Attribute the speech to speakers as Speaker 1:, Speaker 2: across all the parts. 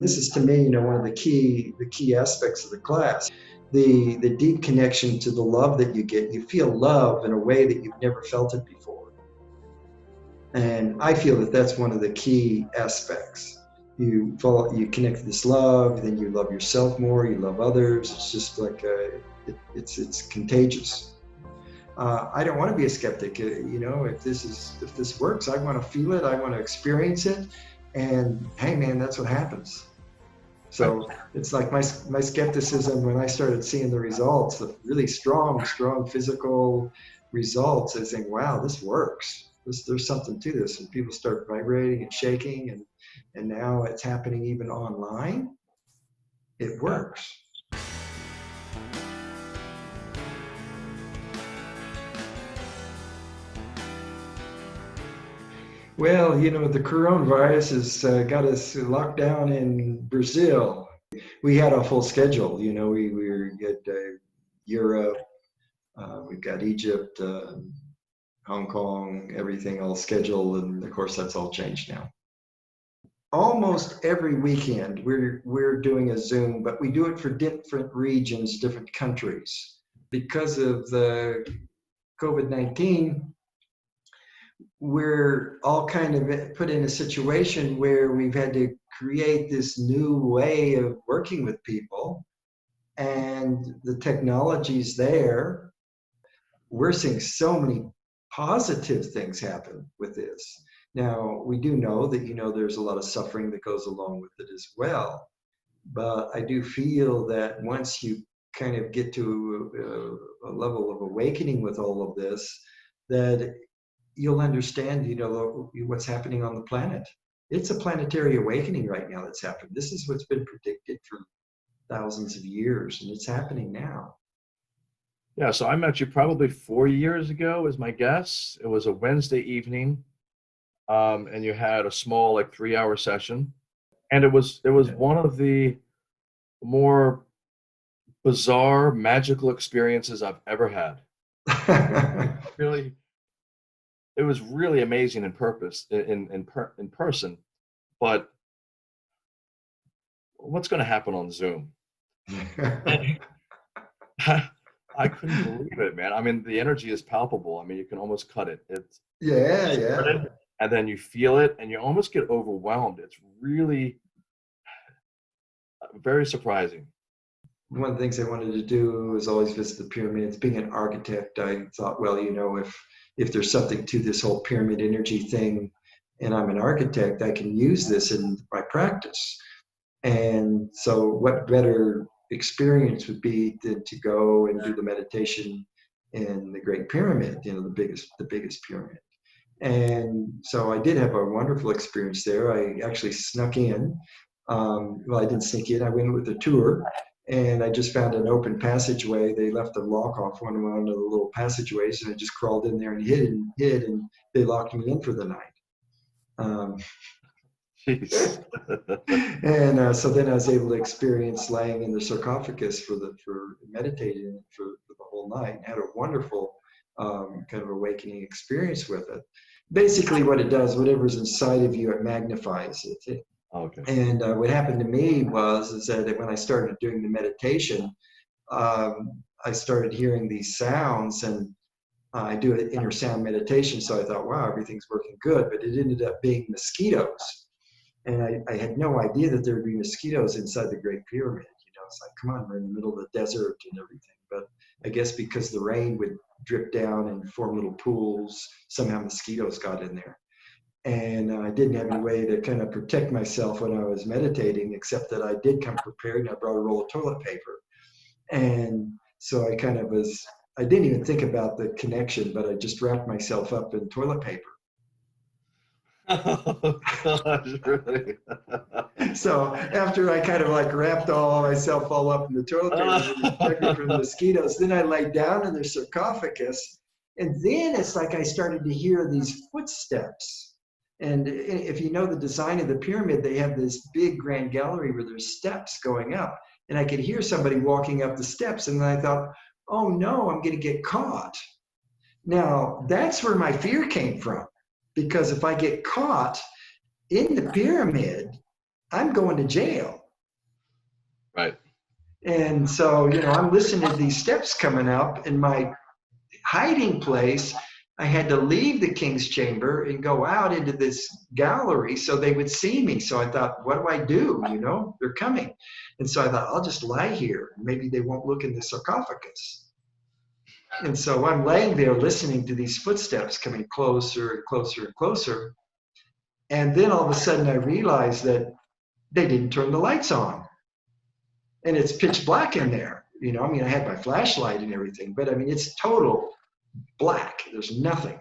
Speaker 1: This is to me, you know, one of the key the key aspects of the class. The the deep connection to the love that you get. You feel love in a way that you've never felt it before. And I feel that that's one of the key aspects. You fall, you connect this love, then you love yourself more, you love others. It's just like a, it, it's it's contagious. Uh, I don't want to be a skeptic. Uh, you know, if this is if this works, I want to feel it. I want to experience it. And hey, man, that's what happens. So it's like my, my skepticism when I started seeing the results, the really strong, strong physical results, I think, wow, this works. This, there's something to this. And people start vibrating and shaking, and, and now it's happening even online. It works. Well, you know, the coronavirus has uh, got us locked down in Brazil. We had a full schedule. You know, we, we were at uh, Europe, uh, we've got Egypt, uh, Hong Kong, everything all scheduled. And of course, that's all changed now. Almost every weekend, we're, we're doing a Zoom, but we do it for different regions, different countries. Because of the COVID 19, we're all kind of put in a situation where we've had to create this new way of working with people and the technology's there. We're seeing so many positive things happen with this. Now we do know that you know there's a lot of suffering that goes along with it as well but i do feel that once you kind of get to a, a level of awakening with all of this that you'll understand, you know, what's happening on the planet. It's a planetary awakening right now that's happened. This is what's been predicted for thousands of years, and it's happening now.
Speaker 2: Yeah, so I met you probably four years ago, is my guess. It was a Wednesday evening, um, and you had a small, like, three-hour session, and it was it was one of the more bizarre, magical experiences I've ever had. really, it was really amazing in purpose in in per, in person, but what's going to happen on Zoom? I couldn't believe it, man. I mean, the energy is palpable. I mean, you can almost cut it. It's
Speaker 1: yeah, yeah.
Speaker 2: And then you feel it, and you almost get overwhelmed. It's really uh, very surprising.
Speaker 1: One of the things I wanted to do was always visit the pyramids. Being an architect, I thought, well, you know, if if there's something to this whole pyramid energy thing and I'm an architect, I can use this in my practice. And so what better experience would be than to go and do the meditation in the Great Pyramid, you know, the biggest, the biggest pyramid. And so I did have a wonderful experience there. I actually snuck in. Um, well, I didn't sneak in. I went with a tour and I just found an open passageway. They left the lock off one of the little passageways, and I just crawled in there and hid and hid, and they locked me in for the night. Um, and uh, so then I was able to experience laying in the sarcophagus for the for meditating for, for the whole night, and had a wonderful um, kind of awakening experience with it. Basically, what it does, whatever's inside of you, it magnifies it. it
Speaker 2: Okay.
Speaker 1: And uh, what happened to me was is that when I started doing the meditation, um, I started hearing these sounds, and uh, I do an inner sound meditation. So I thought, wow, everything's working good. But it ended up being mosquitoes, and I, I had no idea that there would be mosquitoes inside the Great Pyramid. You know, it's like, come on, we're in the middle of the desert and everything. But I guess because the rain would drip down and form little pools, somehow mosquitoes got in there and I didn't have any way to kind of protect myself when I was meditating, except that I did come prepared and I brought a roll of toilet paper. And so I kind of was, I didn't even think about the connection, but I just wrapped myself up in toilet paper.
Speaker 2: Oh, gosh, really?
Speaker 1: so after I kind of like wrapped all myself all up in the toilet paper to protect from the mosquitoes, then I laid down in the sarcophagus. And then it's like I started to hear these footsteps and if you know the design of the pyramid, they have this big grand gallery where there's steps going up. And I could hear somebody walking up the steps. And then I thought, oh no, I'm going to get caught. Now, that's where my fear came from. Because if I get caught in the pyramid, I'm going to jail.
Speaker 2: Right.
Speaker 1: And so, you know, I'm listening to these steps coming up in my hiding place. I had to leave the king's chamber and go out into this gallery so they would see me. So I thought, what do I do? You know, they're coming. And so I thought, I'll just lie here. Maybe they won't look in the sarcophagus. And so I'm laying there listening to these footsteps coming closer and closer and closer. And then all of a sudden I realized that they didn't turn the lights on. And it's pitch black in there. You know, I mean, I had my flashlight and everything, but I mean, it's total black. There's nothing.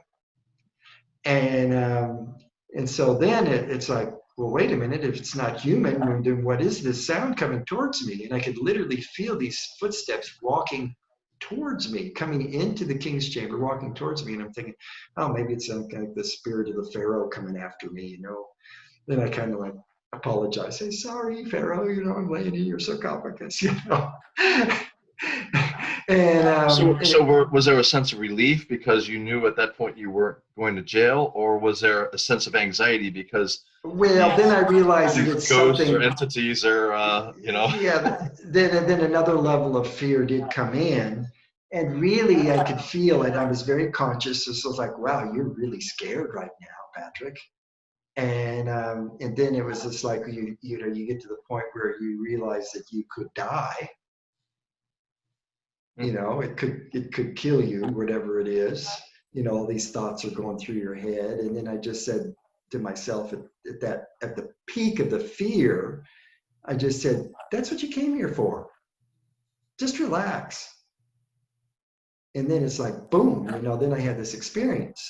Speaker 1: And um, and so then it, it's like, well, wait a minute. If it's not human, then what is this sound coming towards me? And I could literally feel these footsteps walking towards me, coming into the king's chamber, walking towards me. And I'm thinking, oh, maybe it's like, like the spirit of the pharaoh coming after me. You know. Then I kind of like apologize, say sorry, pharaoh. You know, I'm laying in your sarcophagus. You know. And um,
Speaker 2: So, so were, was there a sense of relief because you knew at that point you weren't going to jail, or was there a sense of anxiety because
Speaker 1: well, then I realized that it's
Speaker 2: ghosts
Speaker 1: something.
Speaker 2: or entities are, uh, you know?
Speaker 1: yeah. Then then another level of fear did come in, and really I could feel it. I was very conscious. This was like, wow, you're really scared right now, Patrick. And um, and then it was just like you you know you get to the point where you realize that you could die. You mm-hmm. know, it could it could kill you, whatever it is. You know, all these thoughts are going through your head, and then I just said to myself at, at that at the peak of the fear, I just said, "That's what you came here for. Just relax." And then it's like, boom, you know. Then I had this experience.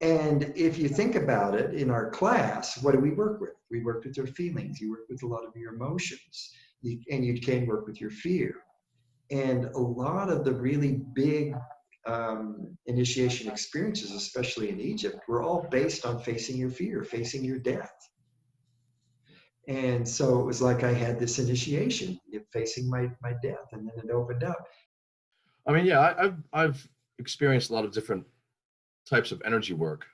Speaker 1: And if you think about it, in our class, what do we work with? We work with your feelings. You work with a lot of your emotions, you, and you can work with your fear. And a lot of the really big um, initiation experiences, especially in Egypt, were all based on facing your fear, facing your death. And so it was like I had this initiation, facing my my death, and then it opened up.
Speaker 2: I mean, yeah, I, I've I've experienced a lot of different types of energy work,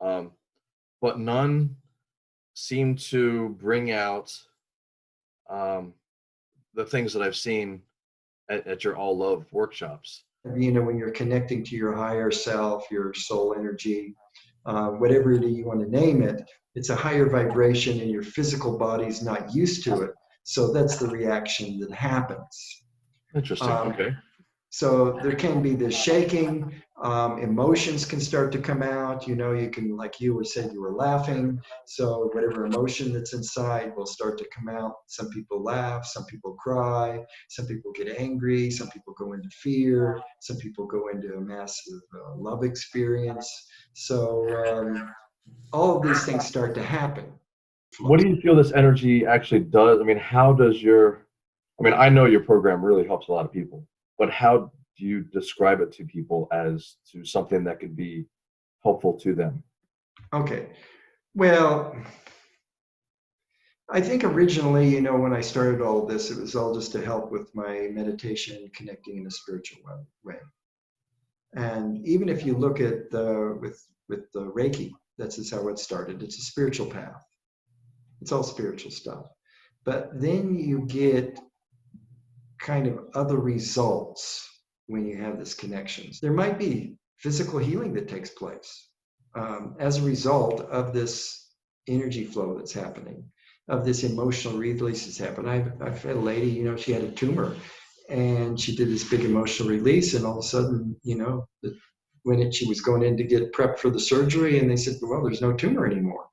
Speaker 2: um, but none seem to bring out um, the things that I've seen at, at your all love workshops.
Speaker 1: You know, when you're connecting to your higher self, your soul energy, uh, whatever it is you want to name it, it's a higher vibration, and your physical body's not used to it. So that's the reaction that happens.
Speaker 2: Interesting.
Speaker 1: Um,
Speaker 2: okay.
Speaker 1: So there can be this shaking. Um, emotions can start to come out. You know, you can, like you were said, you were laughing. So whatever emotion that's inside will start to come out. Some people laugh, some people cry, some people get angry, some people go into fear, some people go into a massive uh, love experience. So um, all of these things start to happen.
Speaker 2: What do you feel this energy actually does? I mean, how does your, I mean, I know your program really helps a lot of people, but how do you describe it to people as to something that could be helpful to them?
Speaker 1: Okay. Well, I think originally, you know, when I started all this, it was all just to help with my meditation, connecting in a spiritual way. And even if you look at the with with the Reiki, that's just how it started. It's a spiritual path. It's all spiritual stuff. But then you get kind of other results when you have this connections. There might be physical healing that takes place um, as a result of this energy flow that's happening, of this emotional release that's happening. I've, I've had a lady, you know, she had a tumor and she did this big emotional release and all of a sudden, you know, the, when it, she was going in to get prepped for the surgery and they said, well, there's no tumor anymore.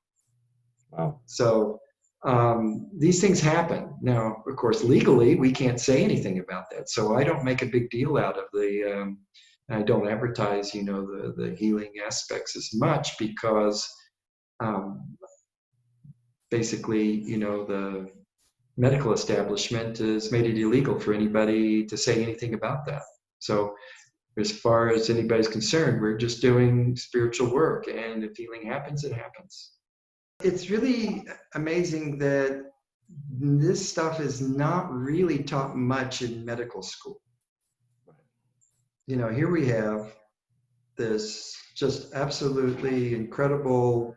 Speaker 2: Wow.
Speaker 1: So um, these things happen. Now, of course, legally, we can't say anything about that. So I don't make a big deal out of the, um, I don't advertise, you know, the, the healing aspects as much because um, basically, you know, the medical establishment has made it illegal for anybody to say anything about that. So as far as anybody's concerned, we're just doing spiritual work. And if healing happens, it happens. It's really amazing that this stuff is not really taught much in medical school. You know, here we have this just absolutely incredible,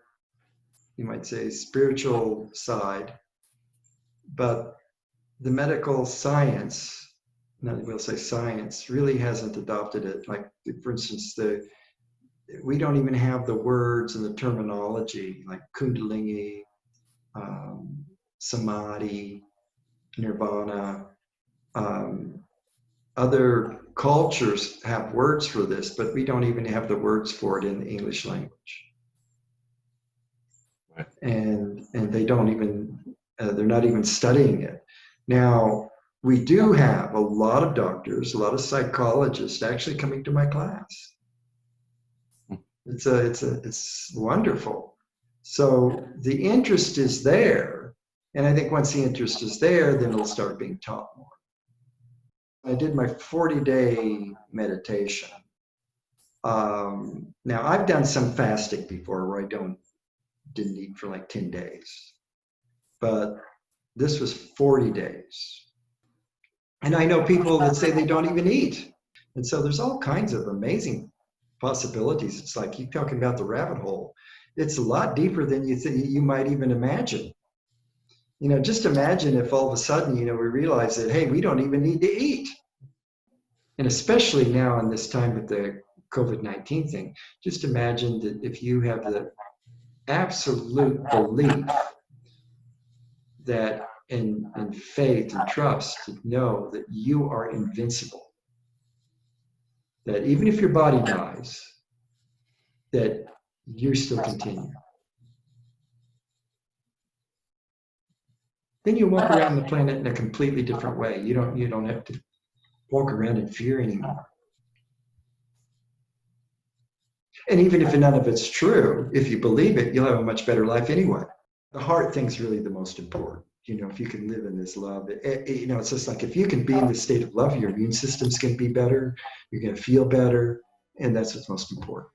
Speaker 1: you might say, spiritual side but the medical science, not we'll say science, really hasn't adopted it. Like, for instance, the we don't even have the words and the terminology like kundalini, um, samadhi, nirvana. Um, other cultures have words for this, but we don't even have the words for it in the English language.
Speaker 2: Right.
Speaker 1: And and they don't even uh, they're not even studying it. Now we do have a lot of doctors, a lot of psychologists actually coming to my class. It's a it's a it's wonderful. So the interest is there, and I think once the interest is there, then it'll start being taught more. I did my 40 day meditation. Um, now I've done some fasting before where I don't didn't eat for like 10 days, but this was 40 days. And I know people that say they don't even eat. And so there's all kinds of amazing possibilities. It's like you're talking about the rabbit hole. It's a lot deeper than you think you might even imagine. You know, just imagine if all of a sudden, you know, we realize that hey, we don't even need to eat. And especially now in this time with the COVID-19 thing, just imagine that if you have the absolute belief that in, in faith and trust to know that you are invincible that even if your body dies, that you still continue. Then you walk around the planet in a completely different way. You don't you don't have to walk around in fear anymore. And even if none of it's true, if you believe it, you'll have a much better life anyway. The heart thing's really the most important. You know, if you can live in this love, it, it, you know, it's just like if you can be in the state of love, your immune system's going to be better. You're going to feel better, and that's what's most important.